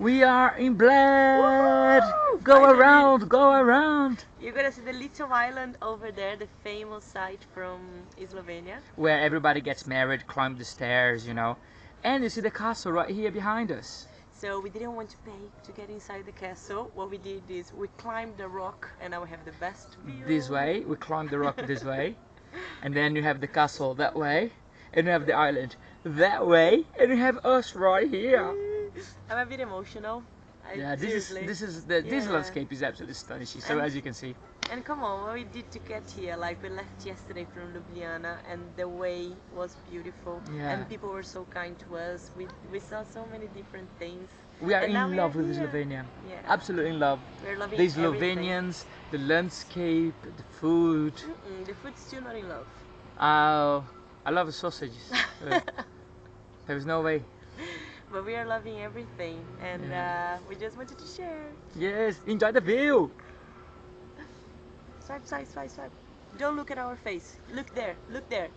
We are in Bled. Woohoo! Go Finally. around, go around. You're gonna see the little island over there, the famous site from Slovenia. Where everybody gets married, climb the stairs, you know. And you see the castle right here behind us. So we didn't want to pay to get inside the castle. What we did is we climbed the rock and now we have the best view. This way, we climb the rock this way. And then you have the castle that way. And you have the island that way. And you have us right here. I'm a bit emotional. I, Yeah, this is this is the this landscape is absolutely astonishing. So And- as you can see, And come on, what we did to get here, like we left yesterday from Ljubljana and the way was beautiful Yeah. and people were so kind to us. We, we saw so many different things. we are And in love are with here. Slovenia. Yeah. Absolutely in love. We're loving The everything. Slovenians, the landscape, the food. Mm-mm, the food's still not in love. Uh, I love the sausages. There is no way. But we are loving everything and Yeah. uh, we just wanted to share. Yes, enjoy the view. Swipe, swipe, swipe, swipe. Don't look at our face. Look there, look there.